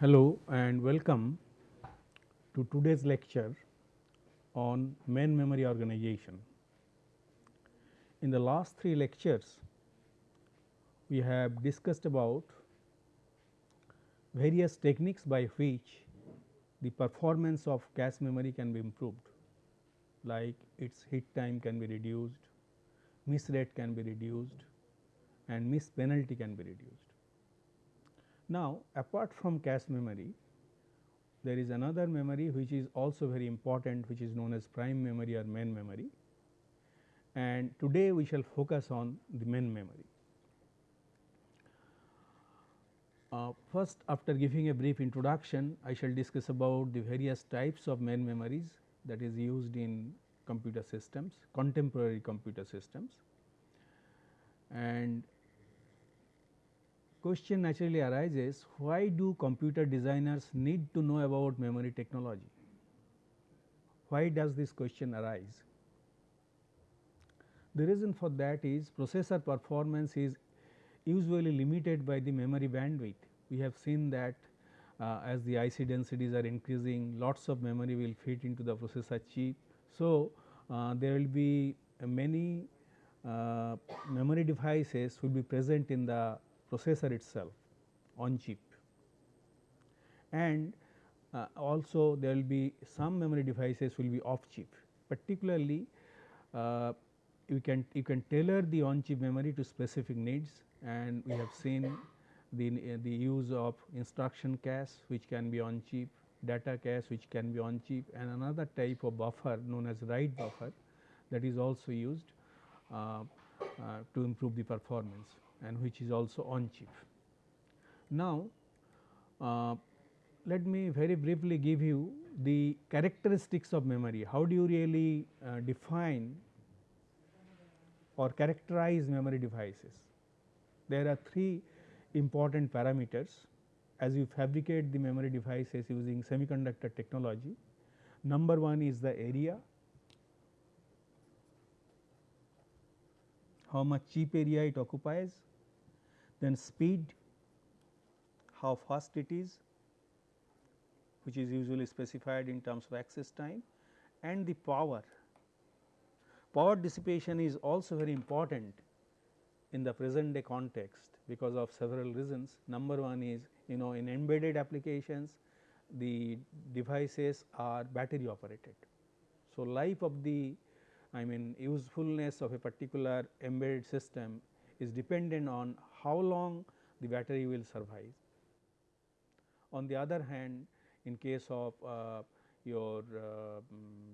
Hello and welcome to today's lecture on main memory organization. In the last three lectures, we have discussed about various techniques by which the performance of cache memory can be improved like its hit time can be reduced, miss rate can be reduced and miss penalty can be reduced. Now, apart from cache memory, there is another memory which is also very important which is known as prime memory or main memory and today we shall focus on the main memory. Uh, first after giving a brief introduction I shall discuss about the various types of main memories that is used in computer systems, contemporary computer systems and question naturally arises why do computer designers need to know about memory technology? Why does this question arise? The reason for that is processor performance is usually limited by the memory bandwidth. We have seen that uh, as the IC densities are increasing lots of memory will fit into the processor chip. So, uh, there will be many uh, memory devices will be present in the processor itself on chip. And uh, also there will be some memory devices will be off chip. Particularly uh, you can you can tailor the on chip memory to specific needs. And we have seen the, the use of instruction cache which can be on chip, data cache which can be on chip and another type of buffer known as write buffer that is also used uh, uh, to improve the performance and which is also on chip. Now, uh, let me very briefly give you the characteristics of memory. How do you really uh, define or characterize memory devices? There are three important parameters as you fabricate the memory devices using semiconductor technology. Number one is the area, how much chip area it occupies, then speed, how fast it is which is usually specified in terms of access time and the power. Power dissipation is also very important in the present day context because of several reasons. Number one is you know in embedded applications the devices are battery operated. So, life of the I mean usefulness of a particular embedded system is dependent on how long the battery will survive. On the other hand in case of uh, your uh,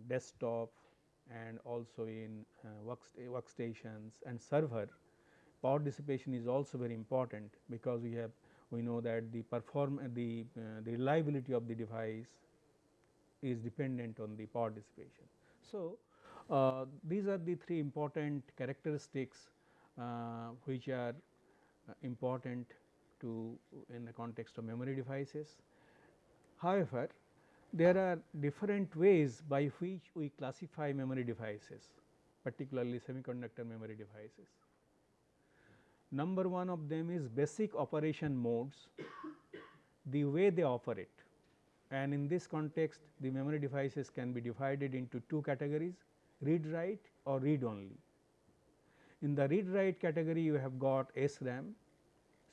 desktop and also in uh, workstations and server power dissipation is also very important because we have we know that the perform the, uh, the reliability of the device is dependent on the power dissipation. So, uh, these are the three important characteristics uh, which are Uh, important to in the context of memory devices. However, there are different ways by which we classify memory devices particularly semiconductor memory devices. Number one of them is basic operation modes, the way they operate and in this context the memory devices can be divided into two categories read write or read only. In the read write category you have got SRAM,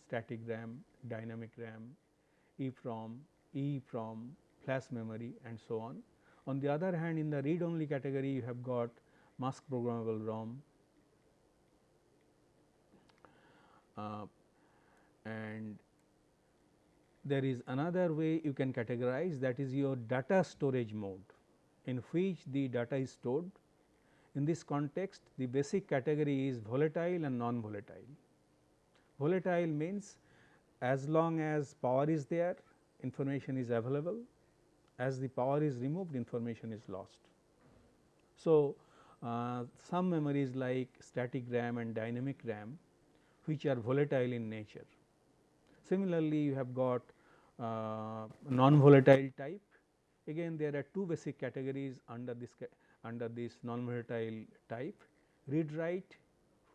static RAM, dynamic RAM, EEPROM, EEPROM, flash memory and so on. On the other hand in the read only category you have got mask programmable ROM, uh, and there is another way you can categorize that is your data storage mode in which the data is stored. In this context the basic category is volatile and non volatile. Volatile means as long as power is there information is available as the power is removed information is lost. So, uh, some memories like static RAM and dynamic RAM which are volatile in nature. Similarly, you have got uh, non volatile type again there are two basic categories under this under this non volatile type read write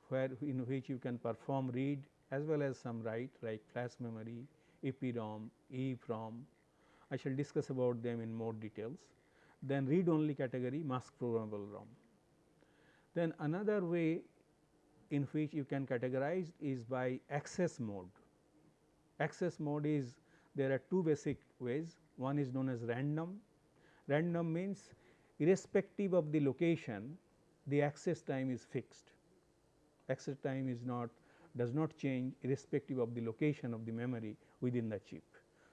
where in which you can perform read as well as some write like flash memory, EPROM, EEPROM. I shall discuss about them in more details. Then read only category mask programmable ROM. Then another way in which you can categorize is by access mode. Access mode is there are two basic ways one is known as random. Random means irrespective of the location the access time is fixed. Access time is not does not change irrespective of the location of the memory within the chip.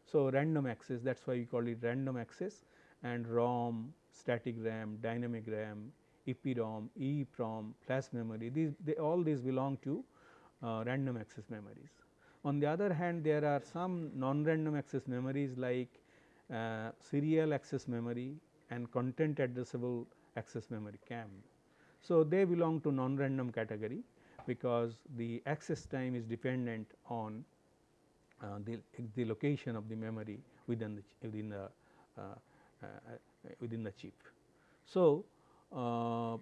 So, random access that is why we call it random access and ROM, static RAM, dynamic RAM, EPROM, EEPROM, flash memory these they all these belong to uh, random access memories. On the other hand there are some non-random access memories like uh, serial access memory and content addressable access memory CAM. So, they belong to non-random category because the access time is dependent on uh, the, the location of the memory within the within the uh, uh, within the chip. So, uh,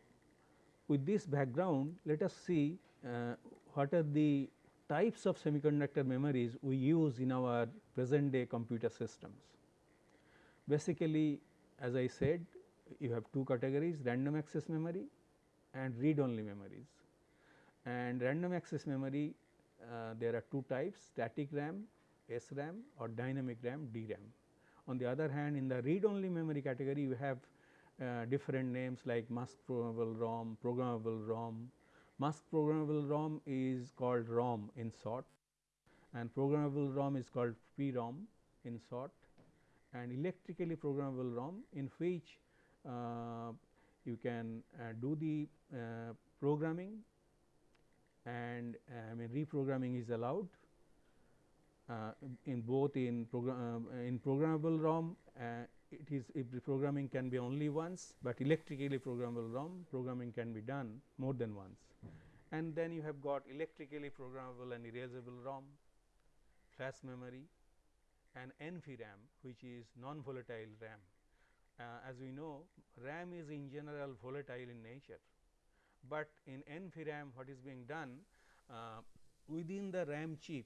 with this background let us see uh, what are the types of semiconductor memories we use in our present day computer systems. Basically as I said you have two categories random access memory and read only memories and random access memory uh, there are two types static RAM, SRAM or dynamic RAM DRAM. On the other hand in the read only memory category you have uh, different names like mask programmable ROM, programmable ROM. Mask programmable ROM is called ROM in short and programmable ROM is called PROM in short and electrically programmable ROM in which uh, you can uh, do the uh, programming and uh, I mean reprogramming is allowed uh, in both in program uh, in programmable ROM it is if the programming can be only once, but electrically programmable ROM programming can be done more than once. And then you have got electrically programmable and erasable ROM, flash memory and NVRAM which is non volatile RAM. Uh, as we know RAM is in general volatile in nature, but in NVRAM what is being done uh, within the RAM chip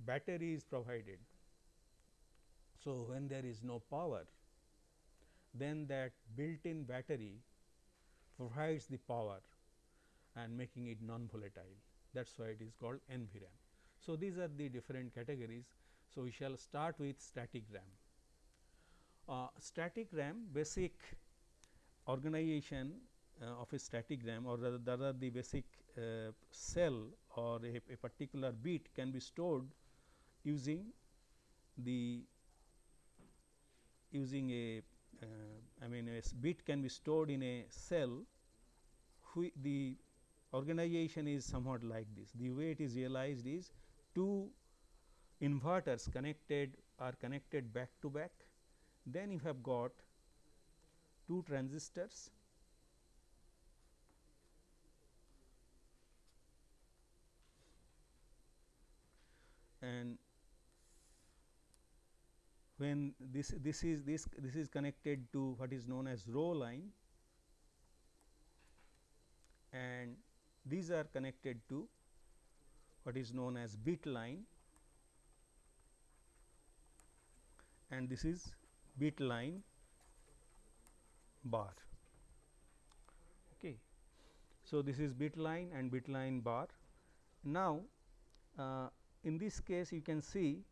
battery is provided. So, when there is no power then that built in battery provides the power and making it non volatile that is why it is called NVRAM. So, these are the different categories. So, we shall start with static RAM. Uh, static RAM basic organization uh, of a static RAM or rather, rather the basic uh, cell or a, a, particular bit can be stored using the using a uh, I mean a bit can be stored in a cell the organization is somewhat like this. The way it is realized is two inverters connected are connected back to back. Then you have got two transistors. And when this this is this this is connected to what is known as row line. And these are connected to what is known as bit line and this is bit line bar. Okay. So this is bit line and bit line bar. Now uh, in this case you can see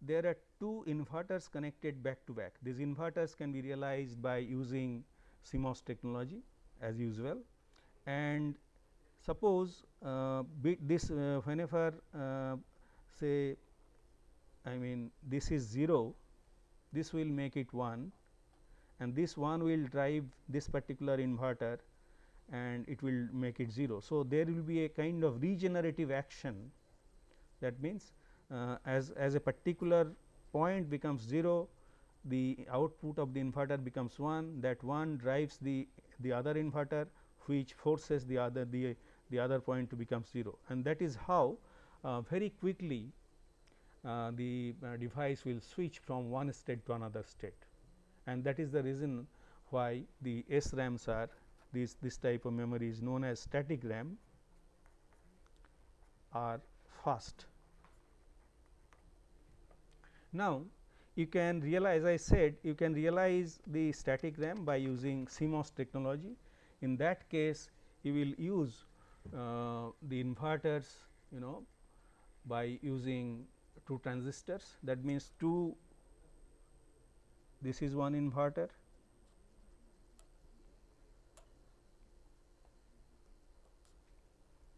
there are two inverters connected back to back. These inverters can be realized by using CMOS technology as usual. And suppose uh, this uh, whenever uh, say I mean this is 0 this will make it 1 and this 1 will drive this particular inverter and it will make it 0. So, there will be a kind of regenerative action that means uh, as, as a particular point becomes 0 the output of the inverter becomes 1 that 1 drives the, the other inverter which forces the other the, the other point to become 0 and that is how uh, very quickly the uh, device will switch from one state to another state and that is the reason why the SRAMs are this this type of memory is known as static RAM are fast Now, you can realize I said you can realize the static RAM by using CMOS technology. In that case, you will use uh, the inverters you know by using two transistors that means two this is one inverter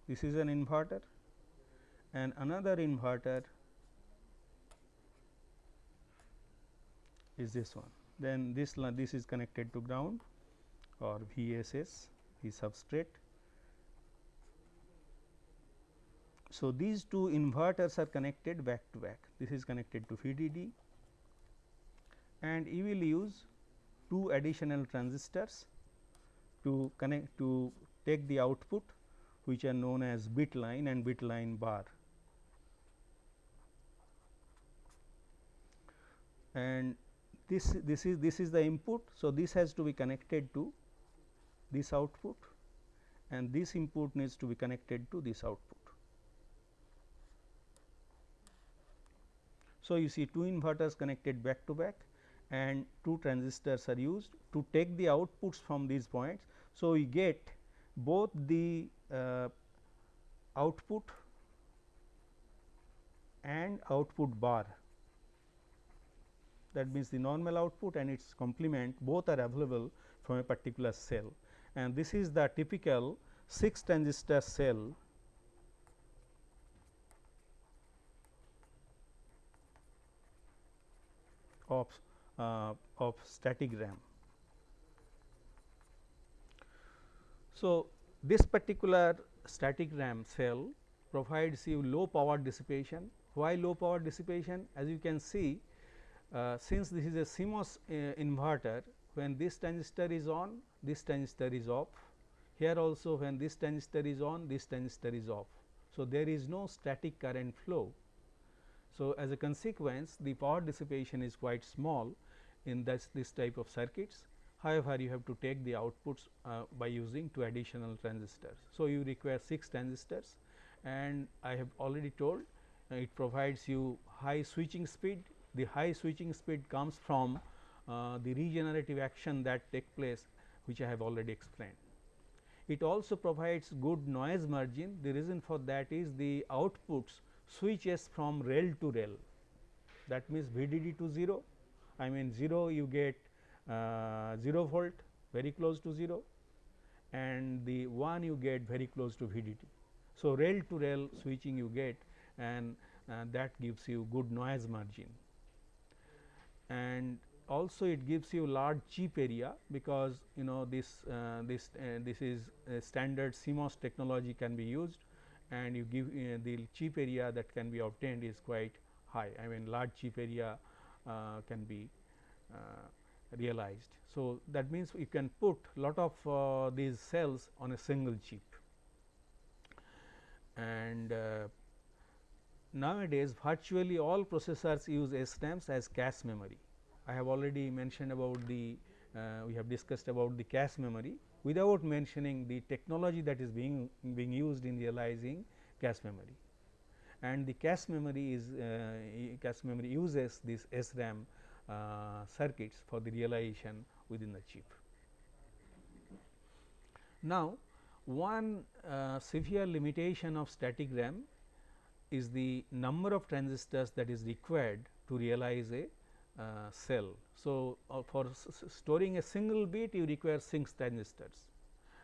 this is an inverter and another inverter is this one then this this is connected to ground or VSS the substrate. So, these two inverters are connected back to back this is connected to VDD and you will use two additional transistors to connect to take the output which are known as bit line and bit line bar. And this this is this is the input. So, this has to be connected to this output and this input needs to be connected to this output. So, you see two inverters connected back to back and two transistors are used to take the outputs from these points. So, we get both the uh, output and output bar that means the normal output and its complement both are available from a particular cell and this is the typical 6 transistor cell of uh, of static RAM. So, this particular static RAM cell provides you low power dissipation. Why low power dissipation? As you can see, uh, since this is a CMOS uh, inverter, when this transistor is on, this transistor is off. Here also when this transistor is on, this transistor is off. So, there is no static current flow. So, as a consequence, the power dissipation is quite small in this, this type of circuits However, you have to take the outputs uh, by using two additional transistors. So, you require 6 transistors and I have already told uh, it provides you high switching speed. The high switching speed comes from uh, the regenerative action that take place which I have already explained. It also provides good noise margin. The reason for that is the outputs switches from rail to rail that means VDD to 0 I mean 0 you get uh, 0 volt very close to 0 and the 1 you get very close to VDD. So, rail to rail switching you get and uh, that gives you good noise margin and also it gives you large chip area because you know this uh, this uh, this is standard CMOS technology can be used and you give uh, the chip area that can be obtained is quite high I mean large chip area can be realized. So, that means you can put lot of uh, these cells on a single chip and uh, nowadays virtually all processors use SRAMs as cache memory. I have already mentioned about the uh, we have discussed about the cache memory without mentioning the technology that is being being used in realizing cache memory and the cache memory is uh, cache memory uses this SRAM uh, circuits for the realization within the chip. Now, one uh, severe limitation of static RAM is the number of transistors that is required to realize a uh, cell. So, uh, for storing a single bit you require 6 transistors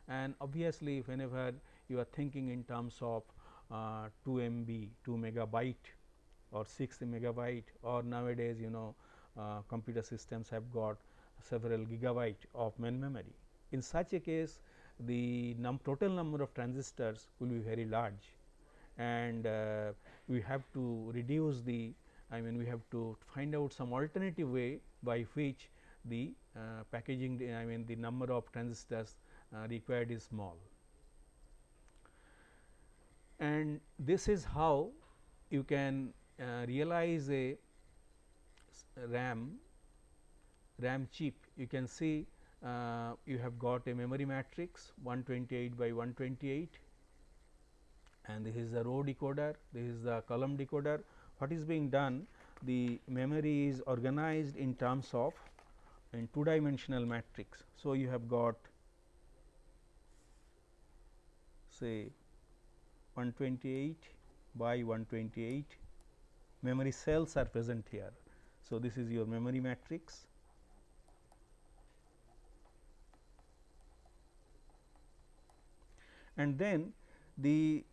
and obviously, whenever you are thinking in terms of uh, 2 MB, 2 megabyte or 6 megabyte or nowadays you know uh, computer systems have got several gigabyte of main memory. In such a case the num total number of transistors will be very large and uh, we have to reduce the I mean we have to find out some alternative way by which the uh, packaging I mean the number of transistors uh, required is small. And this is how you can uh, realize a RAM, RAM chip you can see uh, you have got a memory matrix 128 by 128 and this is the row decoder, this is the column decoder. What is being done? the memory is organized in terms of in two dimensional matrix. So, you have got say 128 by 128 memory cells are present here. So, this is your memory matrix. And then the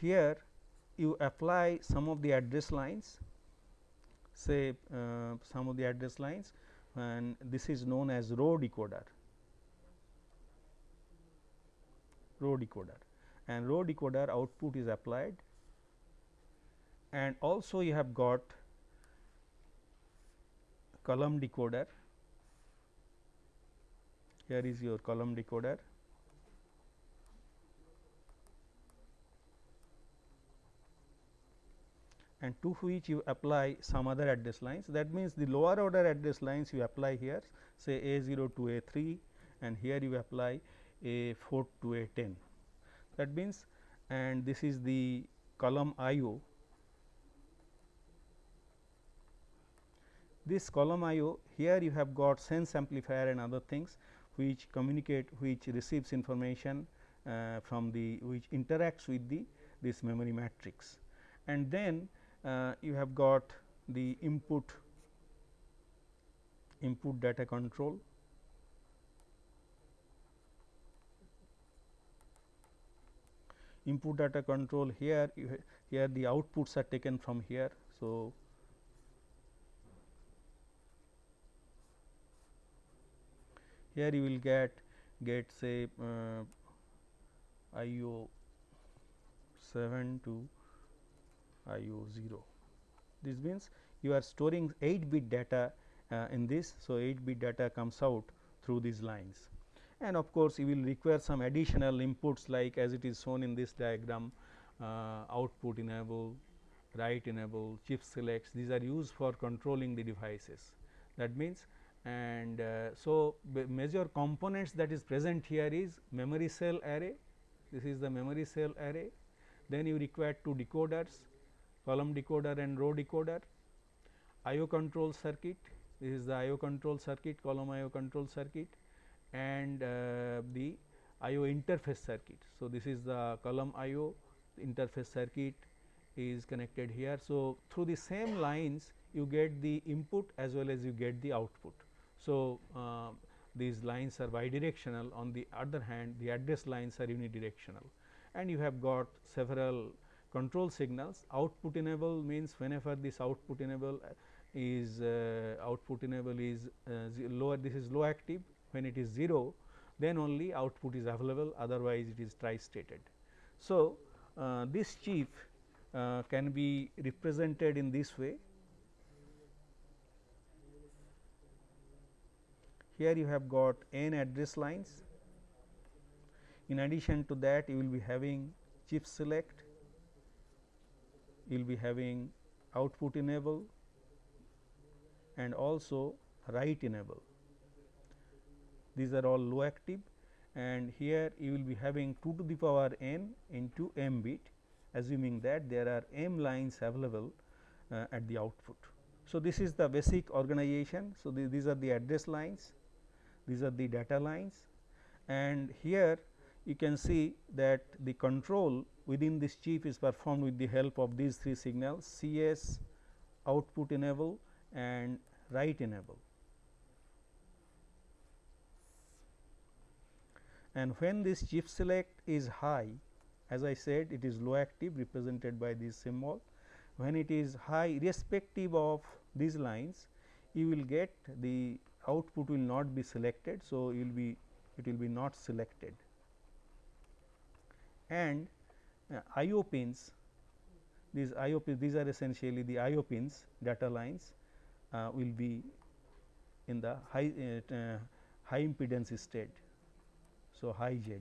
here you apply some of the address lines. Say uh, some of the address lines. And this is known as row decoder. Row decoder and row decoder output is applied and also you have got column decoder here is your column decoder and to which you apply some other address lines. That means, the lower order address lines you apply here say A 0 to A 3 and here you apply A 4 to A 10. That means, and this is the column I O. This column I O here you have got sense amplifier and other things which communicate which receives information uh, from the which interacts with the this memory matrix and then uh, you have got the input input data control input data control here here the outputs are taken from here. So, here you will get get say uh, I O 7 to I O 0. This means you are storing 8 bit data uh, in this. So, 8 bit data comes out through these lines and of course, you will require some additional inputs like as it is shown in this diagram uh, output enable, write enable, chip selects. These are used for controlling the devices. That means, and uh, so major components that is present here is memory cell array, this is the memory cell array, then you require two decoders column decoder and row decoder, IO control circuit, this is the IO control circuit, column IO control circuit and uh, the IO interface circuit. So, this is the column IO interface circuit is connected here. So, through the same lines you get the input as well as you get the output. So, uh, these lines are bidirectional on the other hand the address lines are unidirectional and you have got several control signals output enable means whenever this output enable is uh, output enable is uh, lower this is low active when it is 0 then only output is available otherwise it is tri stated. So, uh, this chip uh, can be represented in this way. Here you have got n address lines. In addition to that you will be having chip select, you will be having output enable and also write enable these are all low active and here you will be having 2 to the power n into m bit assuming that there are m lines available uh, at the output. So, this is the basic organization. So, the, these are the address lines, these are the data lines and here you can see that the control within this chip is performed with the help of these three signals CS, output enable and write enable. And when this chip select is high as I said it is low active represented by this symbol. When it is high irrespective of these lines you will get the output will not be selected. So, you will be it will be not selected and uh, IO pins these IO pins these are essentially the IO pins data lines uh, will be in the high uh, uh high impedance state so, high Z.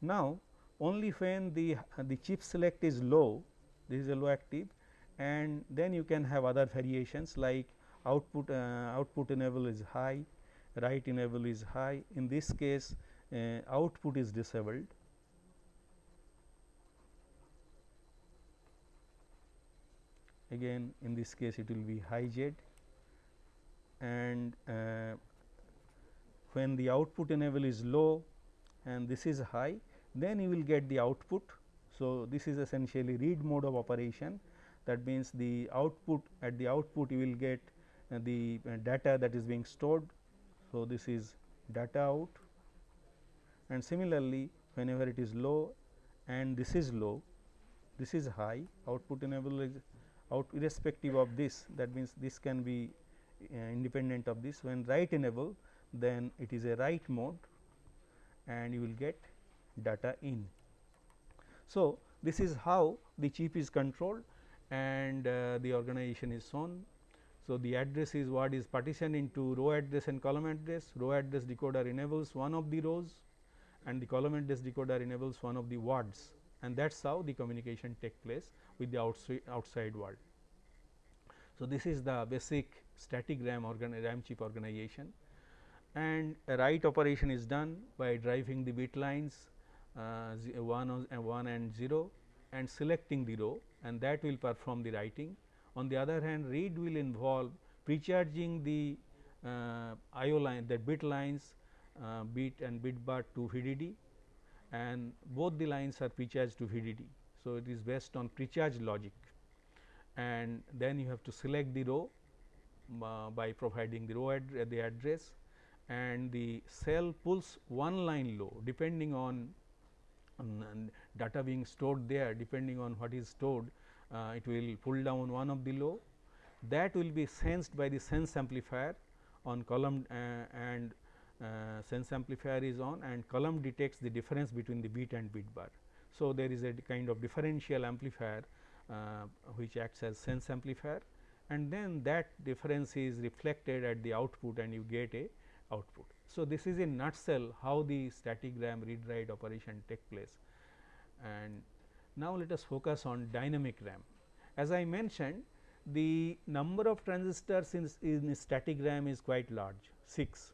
Now, only when the, the chip select is low, this is a low active and then you can have other variations like output uh, output enable is high, write enable is high. In this case, uh, output is disabled. again in this case it will be high z and uh, when the output enable is low and this is high then you will get the output. So, this is essentially read mode of operation that means the output at the output you will get uh, the uh, data that is being stored. So, this is data out and similarly whenever it is low and this is low this is high output enable is out irrespective of this that means this can be uh, independent of this when write enable then it is a write mode and you will get data in. So, this is how the chip is controlled and uh, the organization is shown. So, the address is what is partitioned into row address and column address, row address decoder enables one of the rows and the column address decoder enables one of the words and that is how the communication take place with the outside, outside world. So, this is the basic static RAM, RAM chip organization and a write operation is done by driving the bit lines uh, 1 and 1 and 0 and selecting the row and that will perform the writing. On the other hand read will involve precharging the uh, IO line the bit lines uh, bit and bit bar to VDD and both the lines are precharged to VDD. So, it is based on precharge logic and then you have to select the row uh, by providing the row ad the address and the cell pulls one line low depending on, on data being stored there depending on what is stored uh, it will pull down one of the low that will be sensed by the sense amplifier on column uh, and uh, sense amplifier is on and column detects the difference between the bit and bit bar. So, there is a kind of differential amplifier uh, which acts as sense amplifier and then that difference is reflected at the output and you get a output. So, this is in nutshell how the static RAM read write operation take place and now let us focus on dynamic RAM. As I mentioned the number of transistors in, in static RAM is quite large 6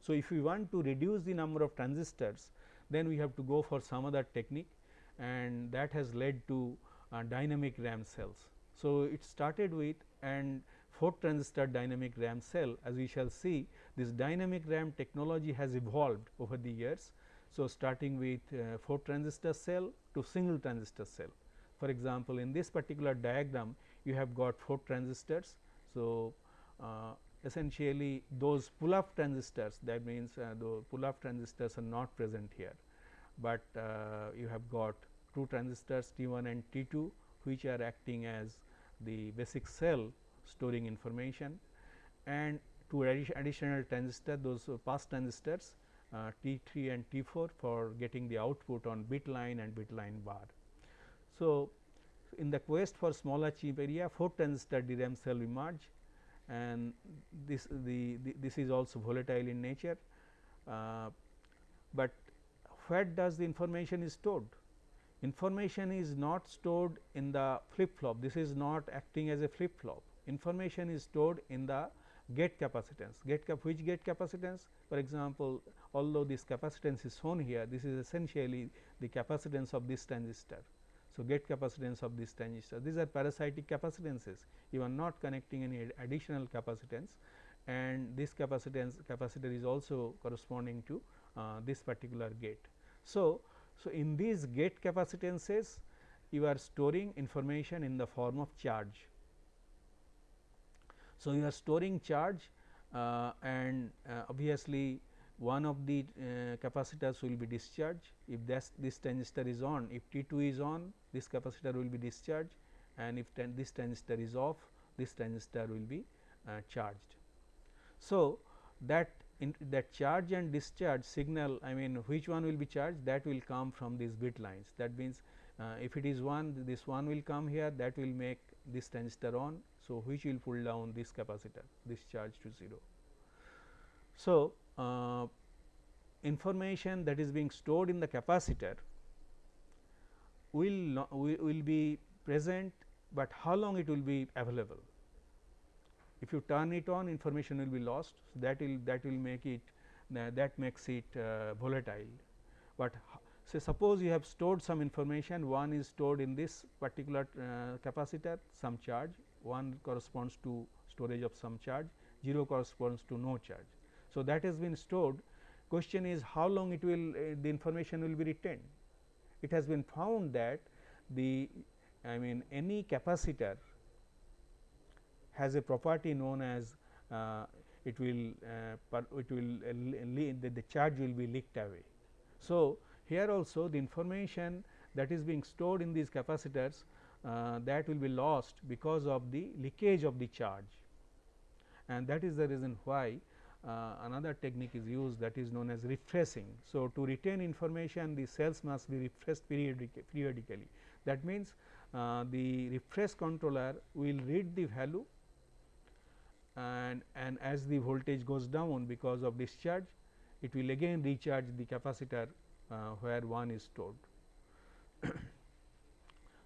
so, if we want to reduce the number of transistors then we have to go for some other technique and that has led to uh, dynamic RAM cells. So, it started with and 4 transistor dynamic RAM cell as we shall see this dynamic RAM technology has evolved over the years. So, starting with uh, 4 transistor cell to single transistor cell. For example, in this particular diagram you have got 4 transistors. So, uh, essentially those pull up transistors that means uh, the pull up transistors are not present here, but uh, you have got two transistors T 1 and T 2 which are acting as the basic cell storing information and two additional transistor those pass transistors uh, T 3 and T 4 for getting the output on bit line and bit line bar. So, in the quest for smaller chip area 4 transistor DRAM cell emerge and this the, the, this is also volatile in nature, uh, but where does the information is stored? Information is not stored in the flip flop, this is not acting as a flip flop. Information is stored in the gate capacitance, gate cap which gate capacitance for example, although this capacitance is shown here, this is essentially the capacitance of this transistor. So, gate capacitance of this transistor these are parasitic capacitances you are not connecting any ad additional capacitance and this capacitance capacitor is also corresponding to uh, this particular gate. So, so in these gate capacitances you are storing information in the form of charge. So, you are storing charge uh, and uh, obviously one of the uh, capacitors will be discharged if this transistor is on if T 2 is on this capacitor will be discharged and if this transistor is off this transistor will be uh, charged. So, that that charge and discharge signal I mean which one will be charged that will come from these bit lines that means uh, if it is 1 this one will come here that will make this transistor on. So, which will pull down this capacitor this charge to 0. So, uh, information that is being stored in the capacitor will will be present, but how long it will be available. If you turn it on information will be lost so that will that will make it that makes it uh, volatile, but So, suppose you have stored some information one is stored in this particular uh, capacitor some charge one corresponds to storage of some charge 0 corresponds to no charge. So, that has been stored question is how long it will uh, the information will be retained. It has been found that the I mean any capacitor has a property known as uh, it will uh, it will uh, the, the charge will be leaked away. So, here also the information that is being stored in these capacitors uh, that will be lost because of the leakage of the charge and that is the reason why uh, another technique is used that is known as refreshing. So, to retain information the cells must be refreshed periodic periodically that means uh, the refresh controller will read the value and, and as the voltage goes down because of discharge it will again recharge the capacitor uh, where 1 is stored.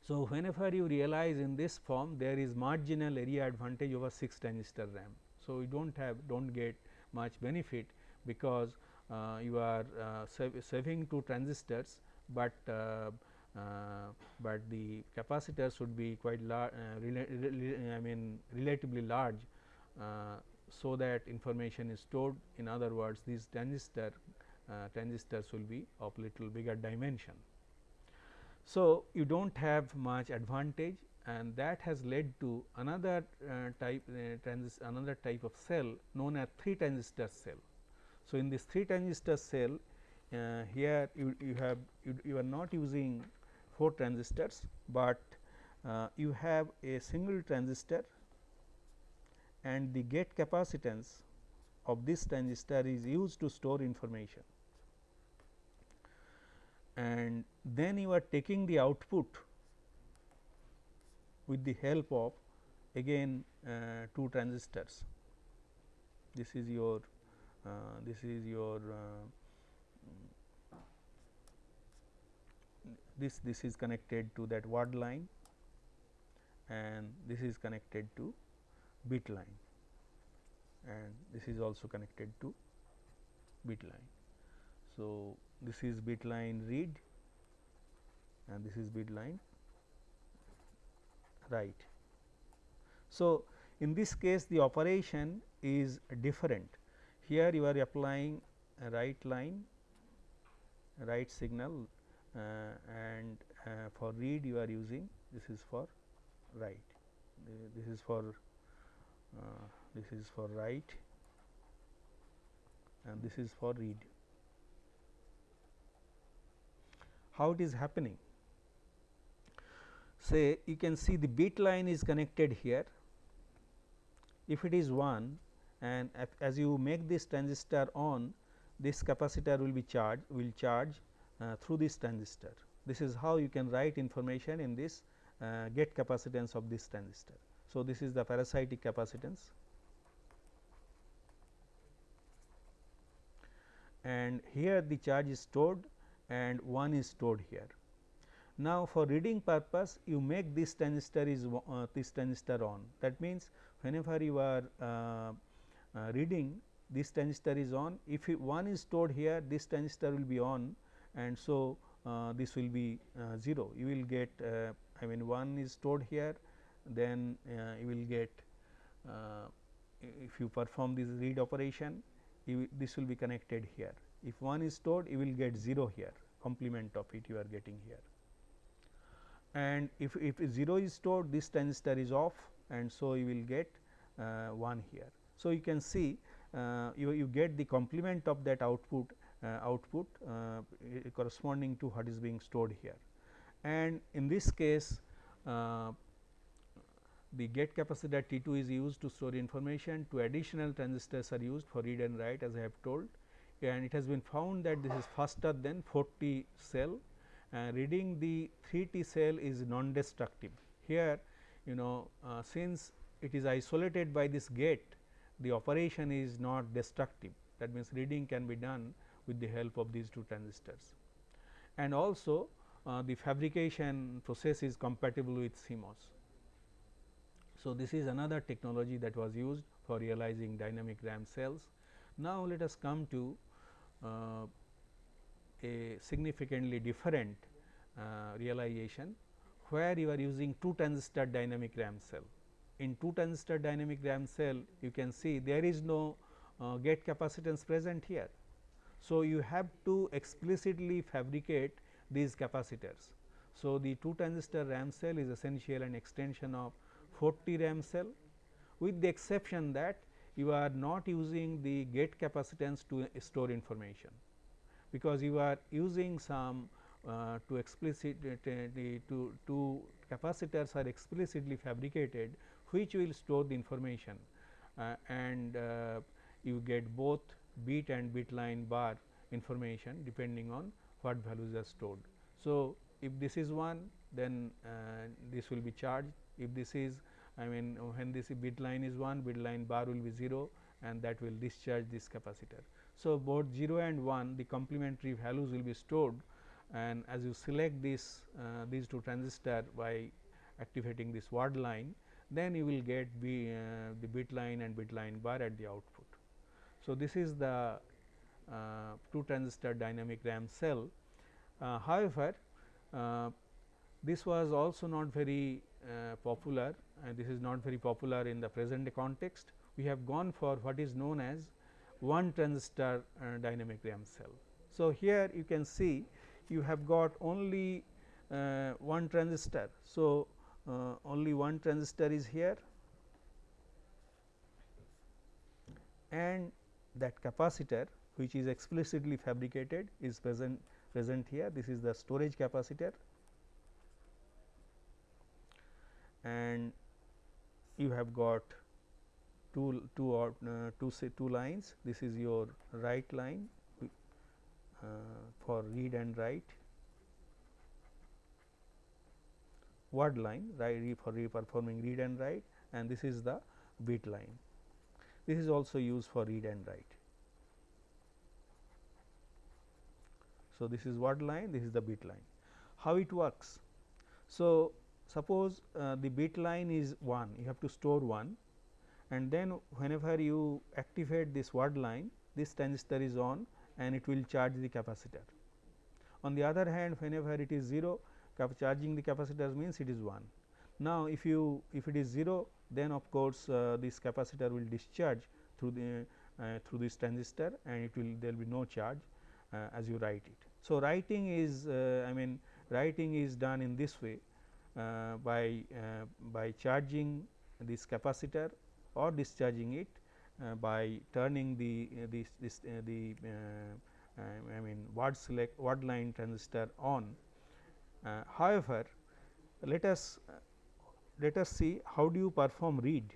so, whenever you realize in this form there is marginal area advantage over 6 transistor RAM. So, you do not have do not get much benefit because uh, you are uh, sav saving 2 transistors, but uh, uh, but the capacitor should be quite large uh, I mean relatively large so that information is stored in other words these transistor uh, transistors will be of little bigger dimension. So, you do not have much advantage and that has led to another uh, type uh, another type of cell known as 3 transistor cell. So, in this 3 transistor cell uh, here you, you have you, you, are not using 4 transistors, but uh, you have a single transistor and the gate capacitance of this transistor is used to store information and then you are taking the output with the help of again uh, two transistors. This is your uh, this is your uh, this this is connected to that word line and this is connected to bit line and this is also connected to bit line. So, this is bit line read and this is bit line write. So, in this case the operation is different. Here you are applying a write line write signal uh, and uh, for read you are using this is for write. This is for uh, this is for write and this is for read how it is happening. Say you can see the bit line is connected here. If it is 1 and as you make this transistor on, this capacitor will be charged will charge uh, through this transistor. This is how you can write information in this uh, gate capacitance of this transistor. So, this is the parasitic capacitance and here the charge is stored and 1 is stored here. Now, for reading purpose you make this transistor is uh, this transistor on. That means, whenever you are uh, uh, reading this transistor is on. If 1 is stored here this transistor will be on and so uh, this will be uh, 0 you will get I mean 1 is stored here then you will get if you perform this read operation you, this will be connected here. If 1 is stored you will get 0 here complement of it you are getting here. And if, if 0 is stored this transistor is off and so you will get uh, 1 here. So, you can see uh, you, you get the complement of that output uh, output uh, corresponding to what is being stored here. And in this case uh, the gate capacitor T 2 is used to store information, two additional transistors are used for read and write as I have told and it has been found that this is faster than 4 T cell and reading the 3 T cell is non destructive. Here you know uh, since it is isolated by this gate the operation is not destructive that means reading can be done with the help of these two transistors. And also uh, the fabrication process is compatible with CMOS. So, this is another technology that was used for realizing dynamic RAM cells. Now, let us come to uh, a significantly different uh, realization where you are using 2 transistor dynamic RAM cell. In 2 transistor dynamic RAM cell you can see there is no uh, gate capacitance present here. So, you have to explicitly fabricate these capacitors. So, the 2 transistor RAM cell is essentially an extension of 4 T RAM cell with the exception that you are not using the gate capacitance to store information because you are using some uh, to explicit uh, to, to capacitors are explicitly fabricated which will store the information uh, and uh, you get both bit and bit line bar information depending on what values are stored. So, if this is 1 then uh, this will be charged if this is I mean when this bit line is 1 bit line bar will be 0 and that will discharge this capacitor. So, both 0 and 1 the complementary values will be stored and as you select this uh, these two transistor by activating this word line then you will get B, uh, the bit line and bit line bar at the output. So, this is the uh, 2 transistor dynamic RAM cell. Uh, however, uh, this was also not very uh, popular and this is not very popular in the present context. We have gone for what is known as one transistor uh, dynamic RAM cell. So, here you can see you have got only uh, one transistor. So, uh, only one transistor is here and that capacitor which is explicitly fabricated is present present here this is the storage capacitor and you have got two two or uh, two say two lines. This is your write line uh, for read and write. Word line right for performing read and write and this is the bit line. This is also used for read and write. So this is word line this is the bit line. How it works? So suppose uh, the bit line is 1 you have to store 1 and then whenever you activate this word line this transistor is on and it will charge the capacitor. On the other hand whenever it is 0 charging the capacitor means it is 1. Now, if you if it is 0 then of course, uh, this capacitor will discharge through the uh, through this transistor and it will there will be no charge uh, as you write it. So, writing is uh, I mean writing is done in this way Uh, by uh, by charging this capacitor or discharging it uh, by turning the uh, this, this the I mean word select word line transistor on. however, let us let us see how do you perform read.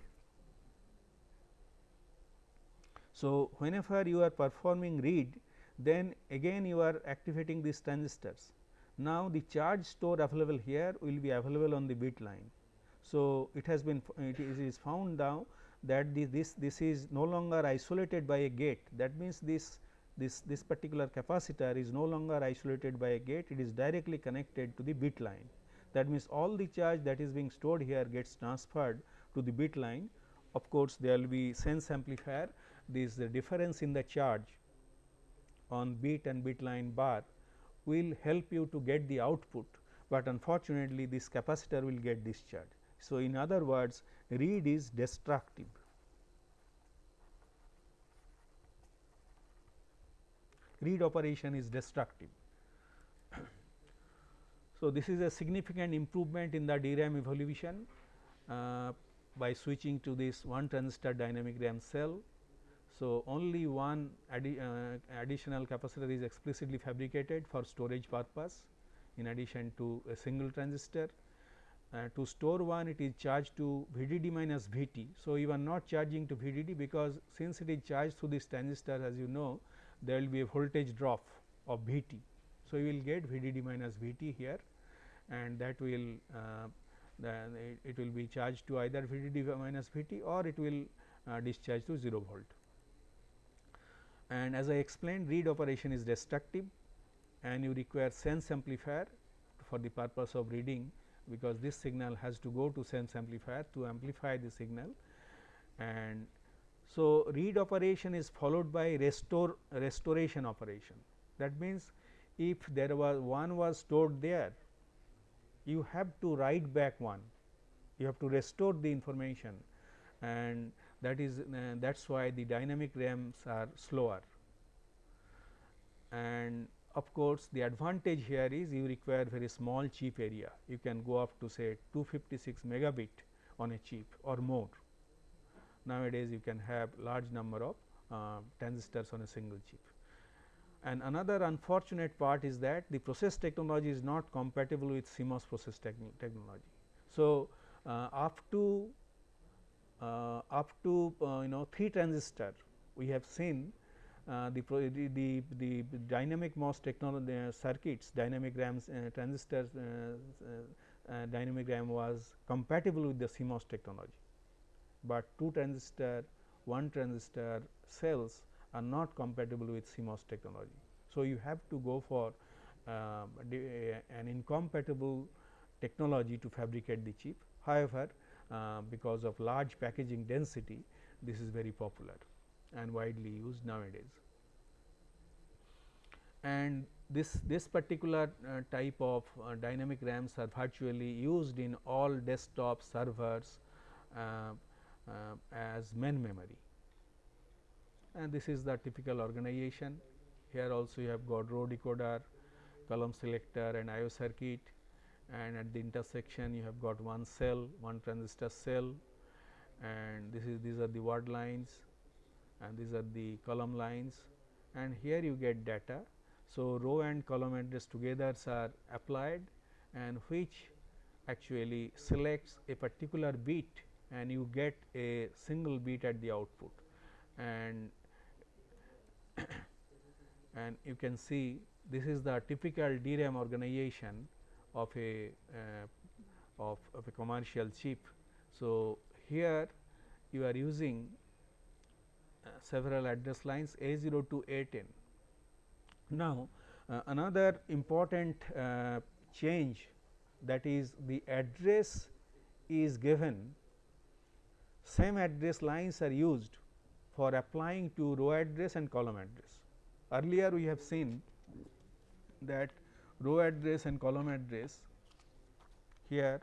So, whenever you are performing read then again you are activating these transistors. Now, the charge store available here will be available on the bit line. So, it has been it is found now that the, this this is no longer isolated by a gate that means this this this particular capacitor is no longer isolated by a gate it is directly connected to the bit line that means, all the charge that is being stored here gets transferred to the bit line. Of course, there will be sense amplifier this the difference in the charge on bit and bit line bar will help you to get the output, but unfortunately, this capacitor will get discharged. So, in other words read is destructive. Read operation is destructive. So, this is a significant improvement in the DRAM evolution uh, by switching to this one transistor dynamic RAM cell. So, only one addi uh, additional capacitor is explicitly fabricated for storage purpose in addition to a single transistor. Uh, to store one it is charged to VDD minus VT. So, you are not charging to VDD because since it is charged through this transistor as you know there will be a voltage drop of VT. So, you will get VDD minus VT here and that will uh, it, it, will be charged to either VDD minus VT or it will uh, discharge to 0 volt. And as I explained read operation is destructive and you require sense amplifier for the purpose of reading because this signal has to go to sense amplifier to amplify the signal. And so read operation is followed by restore restoration operation. That means if there was one was stored there you have to write back one. You have to restore the information. And that is uh, that is why the dynamic RAMs are slower. And of course, the advantage here is you require very small chip area you can go up to say 256 megabit on a chip or more. Nowadays, you can have large number of uh, transistors on a single chip. And another unfortunate part is that the process technology is not compatible with CMOS process technology. So, uh, up to up to uh, you know 3 transistor we have seen uh, the, the, the, the, dynamic MOS technology uh, circuits dynamic uh, transistors dynamic RAM was compatible with the CMOS technology, but 2 transistor 1 transistor cells are not compatible with CMOS technology. So, you have to go for uh, an incompatible technology to fabricate the chip. However, uh, because of large packaging density this is very popular and widely used nowadays. And this, this particular uh, type of uh, dynamic RAMs are virtually used in all desktop servers uh, uh, as main memory. And this is the typical organization. Here also you have got row decoder, column selector and IO circuit and at the intersection you have got one cell, one transistor cell and this is these are the word lines and these are the column lines and here you get data. So, row and column address together are applied and which actually selects a particular bit and you get a single bit at the output and and you can see this is the typical DRAM organization of a uh, of, of a commercial chip. So, here you are using uh, several address lines A 0 to A 10. Now, uh, another important uh, change that is the address is given same address lines are used for applying to row address and column address. Earlier we have seen that row address and column address here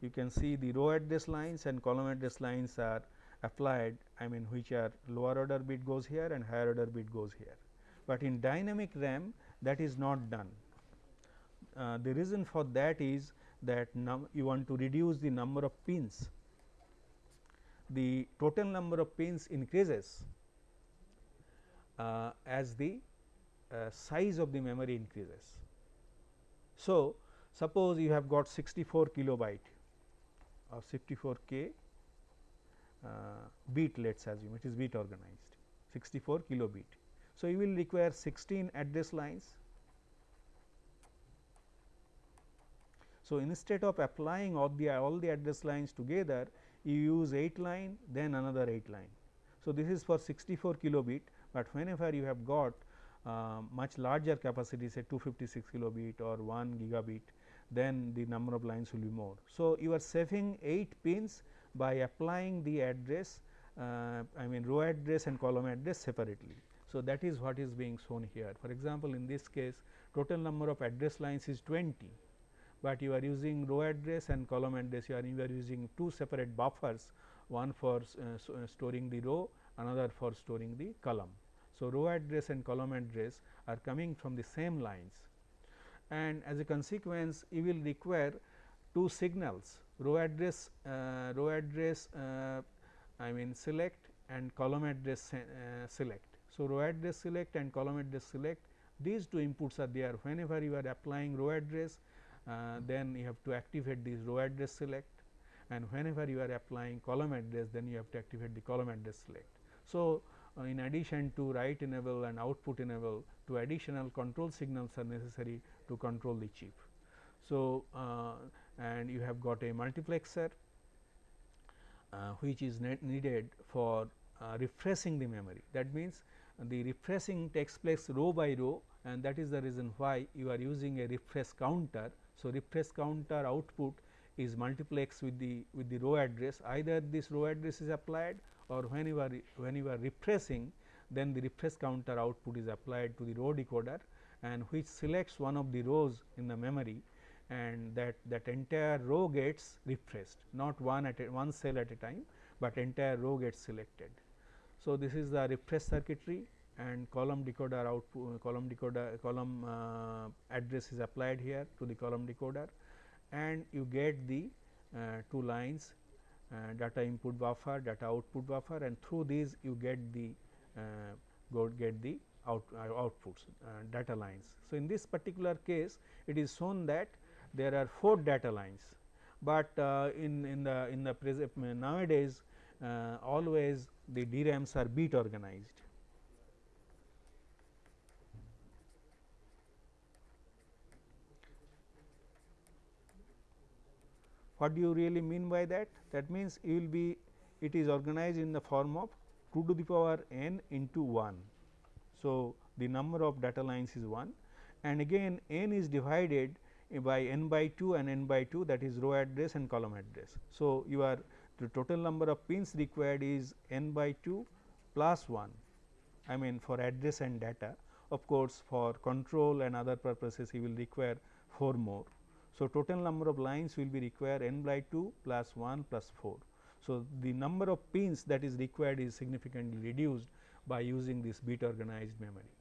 you can see the row address lines and column address lines are applied I mean which are lower order bit goes here and higher order bit goes here. But in dynamic RAM that is not done. Uh, the reason for that is that you want to reduce the number of pins. The total number of pins increases uh, as the uh, size of the memory increases. So, suppose you have got 64 kilobyte or 64 k uh, bit let us assume it is bit organized 64 kilobit. So, you will require 16 address lines. So, instead of applying all the all the address lines together you use 8 line then another 8 line. So, this is for 64 kilobit, but whenever you have got much larger capacity say 256 kilobit or 1 gigabit then the number of lines will be more. So, you are saving 8 pins by applying the address uh, I mean row address and column address separately. So, that is what is being shown here. For example, in this case total number of address lines is 20, but you are using row address and column address you are, you are using two separate buffers one for uh, so, uh, storing the row another for storing the column. So, row address and column address are coming from the same lines. And as a consequence you will require two signals row address uh, row address uh, I mean select and column address uh, select. So, row address select and column address select these two inputs are there. Whenever you are applying row address uh, then you have to activate this row address select. And whenever you are applying column address then you have to activate the column address select. So, in addition to write enable and output enable two additional control signals are necessary to control the chip. So, uh, and you have got a multiplexer uh, which is needed for uh, refreshing the memory. That means, the refreshing takes place row by row and that is the reason why you are using a refresh counter. So, refresh counter output is multiplex with the with the row address either this row address is applied or when you are when you are refreshing then the refresh counter output is applied to the row decoder and which selects one of the rows in the memory and that that entire row gets refreshed not one at a one cell at a time, but entire row gets selected. So, this is the refresh circuitry and column decoder output column decoder column uh, address is applied here to the column decoder and you get the uh, two lines data input buffer, data output buffer and through these you get the uh, go get the out, uh, outputs data lines. So, in this particular case it is shown that there are 4 data lines, but in, in the in the nowadays always the DRAMs are bit organized. What do you really mean by that? That means, you will be it is organized in the form of 2 to the power n into 1. So, the number of data lines is 1 and again n is divided by n by 2 and n by 2 that is row address and column address. So, your the total number of pins required is n by 2 plus 1 I mean for address and data of course, for control and other purposes you will require 4 more. So, total number of lines will be required n by 2 plus 1 plus 4. So, the number of pins that is required is significantly reduced by using this bit organized memory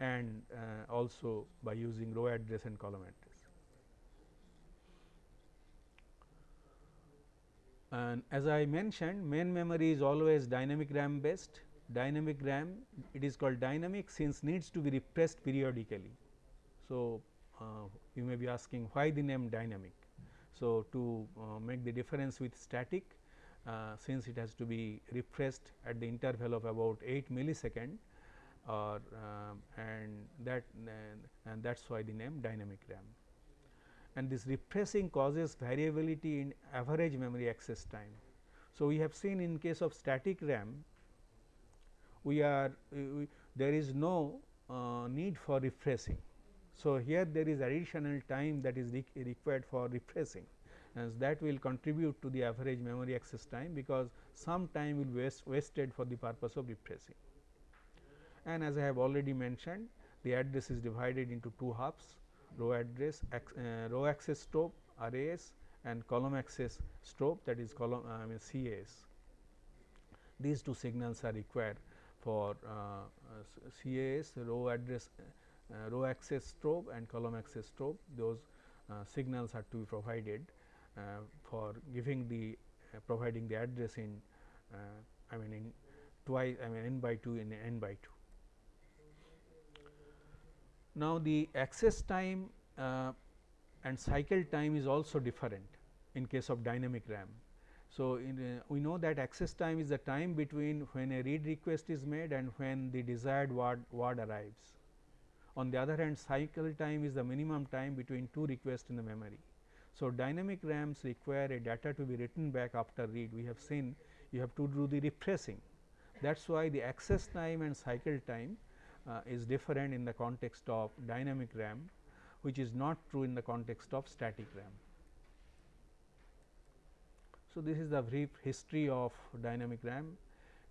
and uh, also by using row address and column address. And as I mentioned main memory is always dynamic RAM based dynamic RAM it is called dynamic since needs to be refreshed periodically. So, uh, you may be asking why the name dynamic. So, to uh, make the difference with static uh, since it has to be refreshed at the interval of about 8 millisecond or and that and that is why the name dynamic RAM. And this refreshing causes variability in average memory access time. So, we have seen in case of static RAM we are we, there is no uh, need for refreshing so, here there is additional time that is required for refreshing and that will contribute to the average memory access time because some time will be waste wasted for the purpose of refreshing. And as I have already mentioned the address is divided into two halves row address uh, row access strobe RAS and column access strobe that is column uh, I mean CAS. These two signals are required for uh, CAS row address uh, row access strobe and column access strobe those uh, signals are to be provided uh, for giving the providing the address in I mean in twice I mean n by 2 in n by 2. Now, the access time uh, and cycle time is also different in case of dynamic RAM. So, uh, we know that access time is the time between when a read request is made and when the desired word, word arrives. On the other hand cycle time is the minimum time between two requests in the memory. So, dynamic RAMs require a data to be written back after read we have seen you have to do the refreshing that is why the access time and cycle time uh, is different in the context of dynamic RAM which is not true in the context of static RAM. So, this is the brief history of dynamic RAM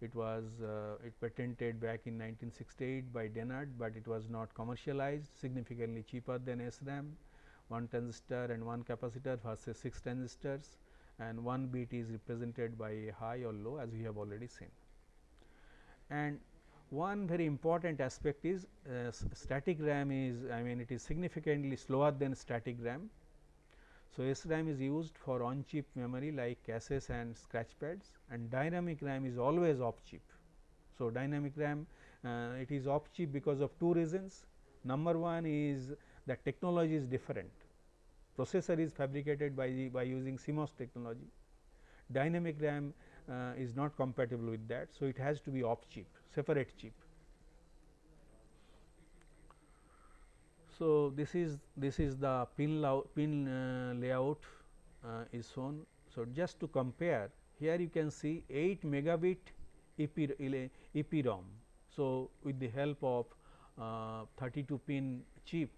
it was uh, it patented back in 1968 by Dennard, but it was not commercialized significantly cheaper than SRAM, 1 transistor and 1 capacitor versus 6 transistors and 1 bit is represented by a high or low as we have already seen. And one very important aspect is uh, static RAM is I mean it is significantly slower than static RAM so, SRAM is used for on chip memory like caches and scratch pads and dynamic RAM is always off chip. So, dynamic RAM uh, it is off chip because of two reasons. Number one is the technology is different, processor is fabricated by the by using CMOS technology. Dynamic RAM uh, is not compatible with that. So, it has to be off chip separate chip So, this is this is the pin, pin uh, layout uh, is shown. So, just to compare here you can see 8 megabit EPROM. So, with the help of uh, 32 pin chip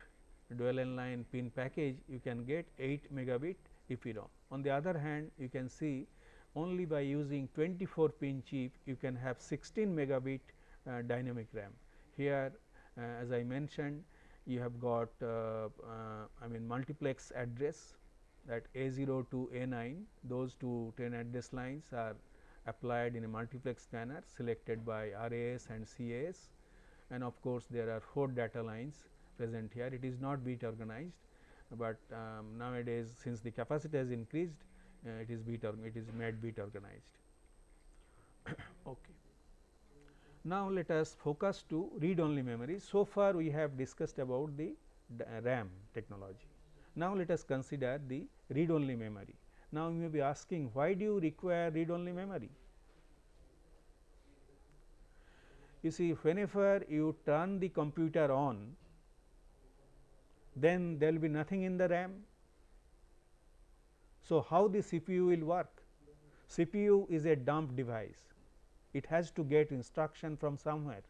dual in line pin package you can get 8 megabit EPROM. On the other hand you can see only by using 24 pin chip you can have 16 megabit uh, dynamic RAM. Here uh, as I mentioned you have got uh, I mean multiplex address that A 0 to A 9 those two 10 address lines are applied in a multiplex manner selected by RAS and CAS and of course, there are 4 data lines present here it is not bit organized, but um, nowadays since the capacity has increased uh, it is bit it is made bit organized. okay. Now, let us focus to read only memory. So far, we have discussed about the uh, RAM technology. Now, let us consider the read only memory. Now, you may be asking why do you require read only memory? You see whenever you turn the computer on, then there will be nothing in the RAM. So, how the CPU will work? CPU is a dump device, it has to get instruction from somewhere.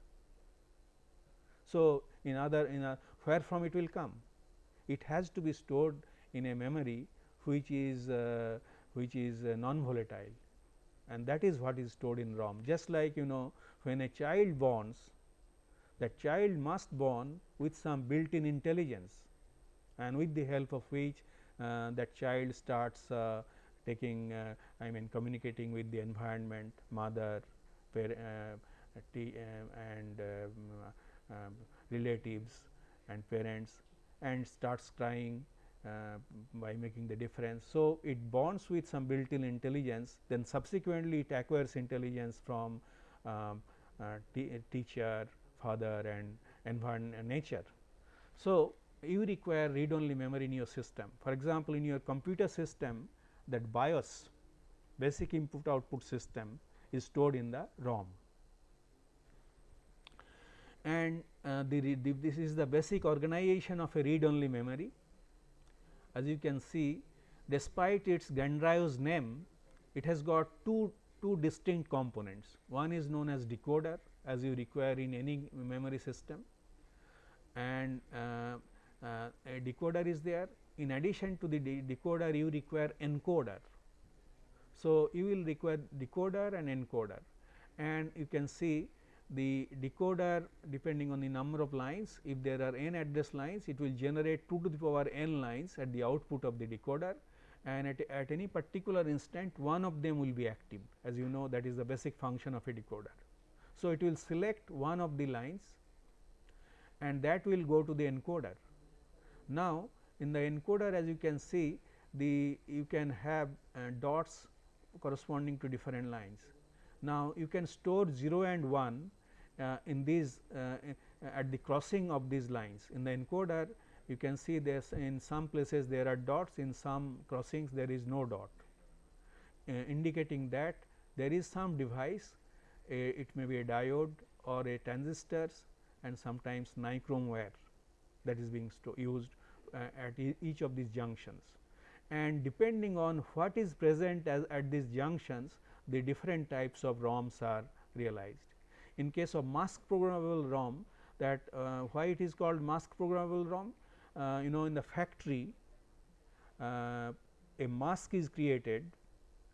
So, in other in a where from it will come? It has to be stored in a memory which is uh, which is uh, non volatile and that is what is stored in ROM. Just like you know when a child borns, that child must born with some built in intelligence and with the help of which uh, that child starts uh, taking uh, I mean communicating with the environment, mother, uh, uh, and um, um, relatives and parents and starts crying uh, by making the difference. So, it bonds with some built in intelligence then subsequently it acquires intelligence from um, uh, teacher, father and environment nature. So, you require read only memory in your system. For example, in your computer system that BIOS basic input output system is stored in the ROM and uh, the, the, this is the basic organization of a read only memory as you can see despite its grandiose name it has got two, two distinct components. One is known as decoder as you require in any memory system and uh, uh, a decoder is there. In addition to the de decoder you require encoder. So, you will require decoder and encoder and you can see the decoder depending on the number of lines if there are n address lines it will generate 2 to the power n lines at the output of the decoder and at, at any particular instant one of them will be active as you know that is the basic function of a decoder. So, it will select one of the lines and that will go to the encoder. Now, in the encoder as you can see the you can have uh, dots corresponding to different lines. Now, you can store 0 and 1 uh, in these uh, at the crossing of these lines. In the encoder you can see this in some places there are dots in some crossings there is no dot uh, indicating that there is some device it may be a diode or a transistors and sometimes nichrome wire that is being used uh, at e each of these junctions. And depending on what is present as at these junctions the different types of ROMs are realized. In case of mask programmable ROM that uh, why it is called mask programmable ROM uh, you know in the factory uh, a mask is created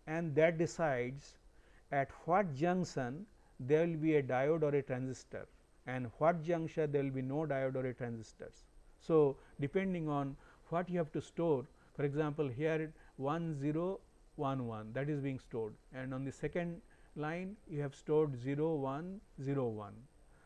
and that decides at what junction there will be a diode or a transistor and what junction there will be no diode or a transistors. So, depending on what you have to store for example, here 1 0 1 1 that is being stored. And on the second line you have stored 0 1 0 1.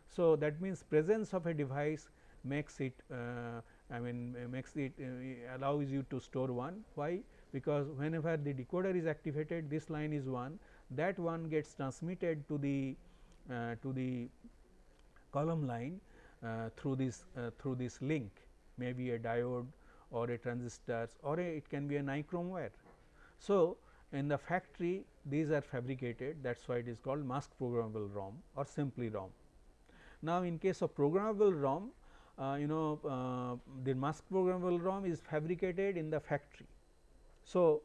So, that means presence of a device makes it uh, I mean makes it uh, allows you to store 1 why? Because whenever the decoder is activated this line is 1 that one gets transmitted to the uh, to the column line uh, through this uh, through this link. Maybe a diode or a transistors or a, it can be a nichrome wire. So, in the factory these are fabricated that is why it is called mask programmable ROM or simply ROM. Now, in case of programmable ROM uh, you know uh, the mask programmable ROM is fabricated in the factory. So,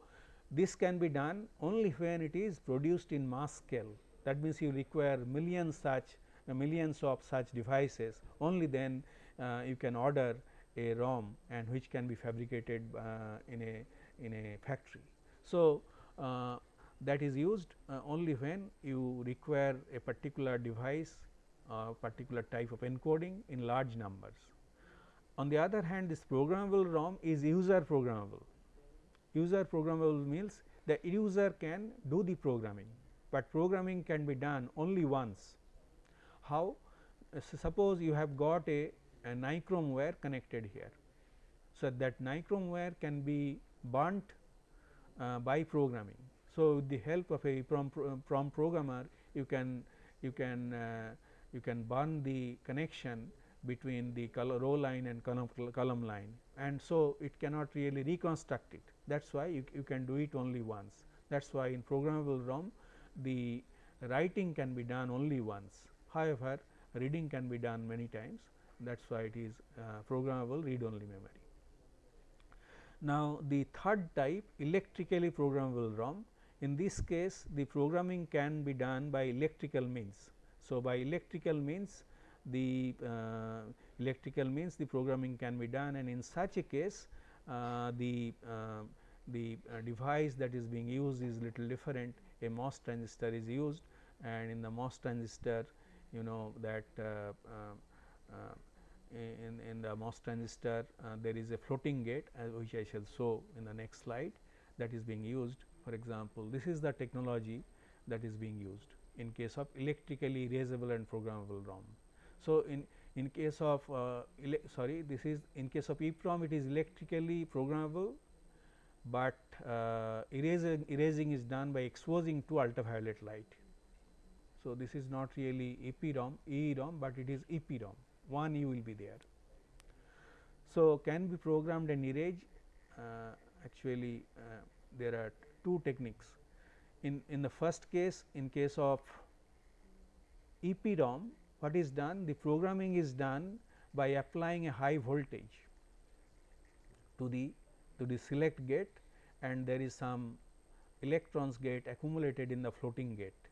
this can be done only when it is produced in mass scale that means you require millions such uh, millions of such devices only then uh, you can order a ROM and which can be fabricated uh, in a in a factory. So, uh, that is used uh, only when you require a particular device uh, particular type of encoding in large numbers. On the other hand this programmable ROM is user programmable. User programmable means the user can do the programming, but programming can be done only once. How? Uh, suppose you have got a, a nichrome wire connected here. So, that nichrome wire can be burnt uh, by programming. So, with the help of a PROM, programmer you can you can uh, you can burn the connection between the row line and column, column line. And so it cannot really reconstruct it. That is why you, you can do it only once. That is why in programmable ROM the writing can be done only once. However reading can be done many times that is why it is uh, programmable read only memory. Now, the third type electrically programmable ROM in this case the programming can be done by electrical means. So, by electrical means the uh, electrical means the programming can be done and in such a case uh, the uh, the uh, device that is being used is little different a MOS transistor is used and in the MOS transistor you know that uh, in, in the MOS transistor there is a floating gate which I shall show in the next slide that is being used for example, this is the technology that is being used in case of electrically erasable and programmable ROM. So, in in case of uh, sorry this is in case of EEPROM it is electrically programmable, but uh, erasing, erasing is done by exposing to ultraviolet light. So, this is not really EPROM, EEROM, but it is EPROM one U will be there. So, can be programmed and erased uh, actually uh, there are two techniques. In, in the first case in case of EPROM what is done the programming is done by applying a high voltage to the to the select gate and there is some electrons get accumulated in the floating gate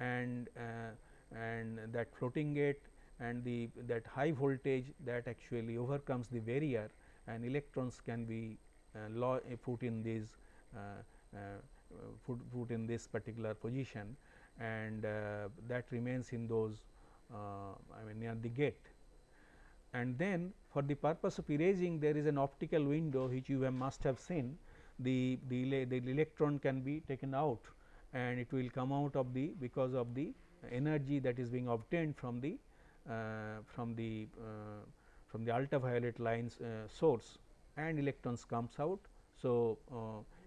and uh, and that floating gate and the that high voltage that actually overcomes the barrier and electrons can be uh, put in these uh, uh, put, put in this particular position and uh, that remains in those I mean near the gate. And then for the purpose of erasing there is an optical window which you have must have seen the, the, the electron can be taken out and it will come out of the because of the energy that is being obtained from the uh, from the uh, from the ultraviolet lines uh, source and electrons comes out. So,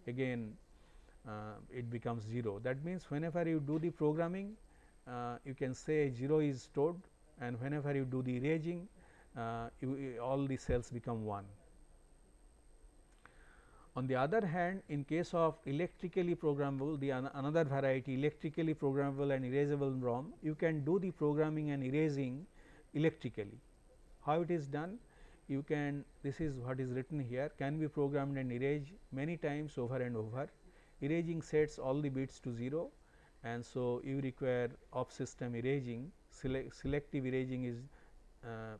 again uh, it becomes 0. That means, whenever you do the programming uh, you can say 0 is stored and whenever you do the erasing uh, you, all the cells become 1. On the other hand, in case of electrically programmable the an another variety electrically programmable and erasable ROM, you can do the programming and erasing electrically. How it is done? you can this is what is written here can be programmed and erased many times over and over erasing sets all the bits to 0 and so you require off system erasing select selective erasing is uh,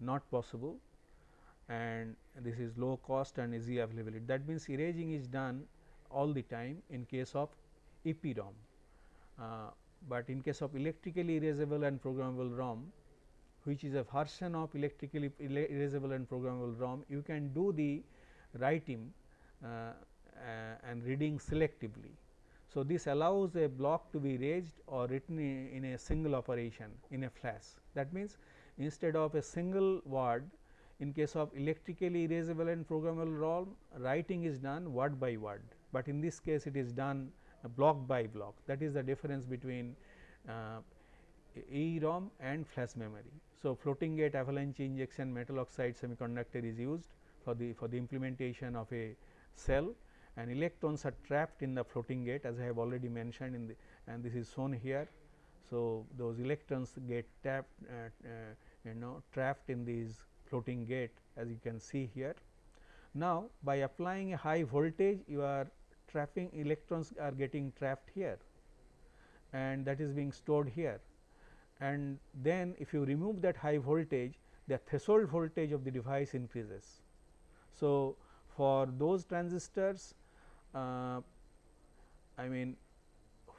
not possible and this is low cost and easy availability that means erasing is done all the time in case of EPROM. Uh, but in case of electrically erasable and programmable ROM which is a version of electrically erasable and programmable ROM, you can do the writing uh, uh, and reading selectively. So, this allows a block to be erased or written in a single operation in a flash. That means, instead of a single word in case of electrically erasable and programmable ROM, writing is done word by word, but in this case it is done block by block. That is the difference between uh, EEROM and flash memory. So, floating gate avalanche injection metal oxide semiconductor is used for the for the implementation of a cell and electrons are trapped in the floating gate as I have already mentioned in the and this is shown here. So, those electrons get tapped uh, uh, you know trapped in these floating gate as you can see here. Now, by applying a high voltage you are trapping electrons are getting trapped here and that is being stored here and then if you remove that high voltage the threshold voltage of the device increases. So, for those transistors uh, I mean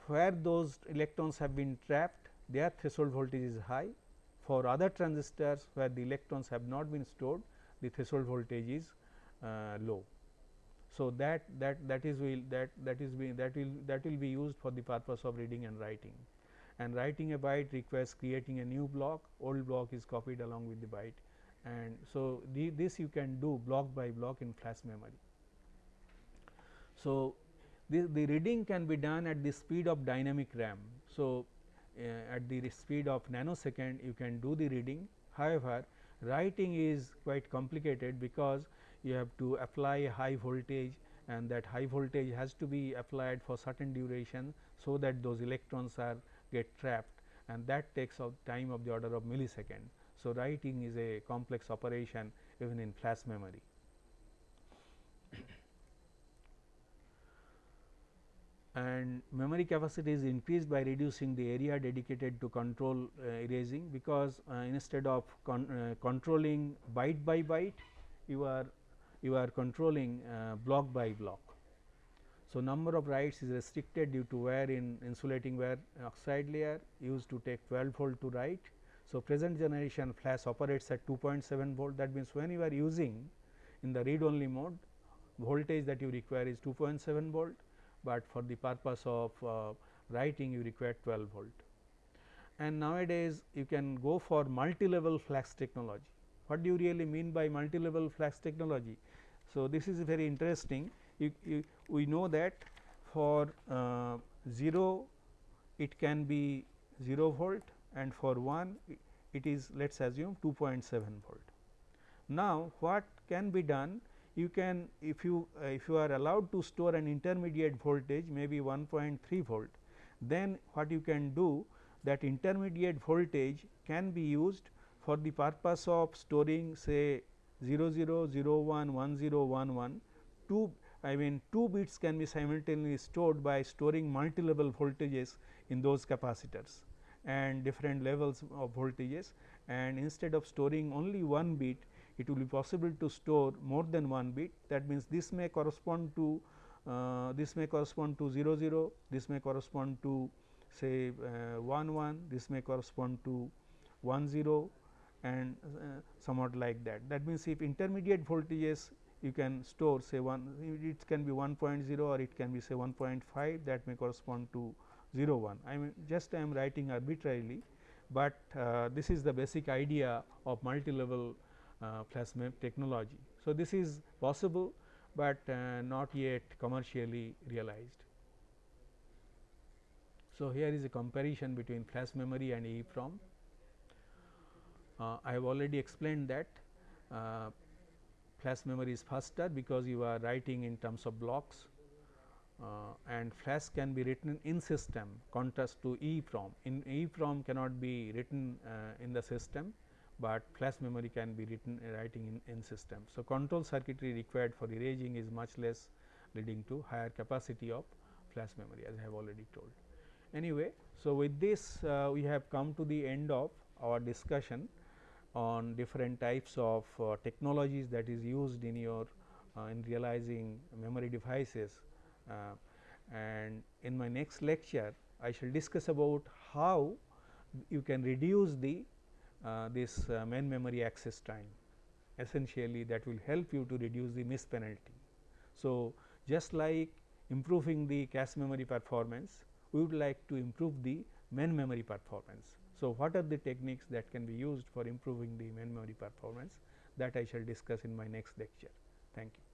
where those electrons have been trapped their threshold voltage is high. For other transistors where the electrons have not been stored the threshold voltage is uh, low. So, that that that is will that that is being that will that will be used for the purpose of reading and writing and writing a byte requires creating a new block old block is copied along with the byte and so the, this you can do block by block in flash memory. So, the, the reading can be done at the speed of dynamic RAM. So, uh, at the speed of nanosecond you can do the reading however, writing is quite complicated because you have to apply high voltage and that high voltage has to be applied for certain duration. So, that those electrons are get trapped and that takes of time of the order of millisecond. So, writing is a complex operation even in flash memory. and memory capacity is increased by reducing the area dedicated to control uh, erasing because uh, instead of con uh, controlling byte by byte you are you are controlling uh, block by block. So, number of writes is restricted due to wear in insulating wear oxide layer used to take 12 volt to write. So, present generation flash operates at 2.7 volt that means, when you are using in the read only mode voltage that you require is 2.7 volt, but for the purpose of uh, writing you require 12 volt. And nowadays you can go for multi-level flash technology. What do you really mean by multi-level flash technology? So, this is very interesting you, you, we know that for uh, 0 it can be 0 volt and for 1 it is let us assume 2.7 volt. Now, what can be done you can if you uh, if you are allowed to store an intermediate voltage maybe 1.3 volt then what you can do that intermediate voltage can be used for the purpose of storing say 0 0 0 1 1 0 1 1 two I mean 2 bits can be simultaneously stored by storing multi-level voltages in those capacitors and different levels of voltages and instead of storing only one bit it will be possible to store more than one bit that means this may correspond to uh, this may correspond to 0 0 this may correspond to say uh, 1 1 this may correspond to 1 0 and uh, somewhat like that. That means, if intermediate voltages you can store say 1 it can be 1.0 or it can be say 1.5 that may correspond to 0 1. I mean just I am writing arbitrarily, but uh, this is the basic idea of multi-level uh, flash technology. So, this is possible, but uh, not yet commercially realized. So, here is a comparison between flash memory and EEPROM. Uh, I have already explained that uh, flash memory is faster because you are writing in terms of blocks uh, and flash can be written in system contrast to EEPROM. In EEPROM cannot be written uh, in the system, but flash memory can be written uh, writing in, in system. So, control circuitry required for erasing is much less leading to higher capacity of flash memory as I have already told. Anyway, so with this uh, we have come to the end of our discussion on different types of uh, technologies that is used in your uh, in realizing memory devices. Uh, and in my next lecture, I shall discuss about how you can reduce the uh, this uh, main memory access time. Essentially, that will help you to reduce the miss penalty. So, just like improving the cache memory performance, we would like to improve the main memory performance. So, what are the techniques that can be used for improving the memory performance that I shall discuss in my next lecture. Thank you.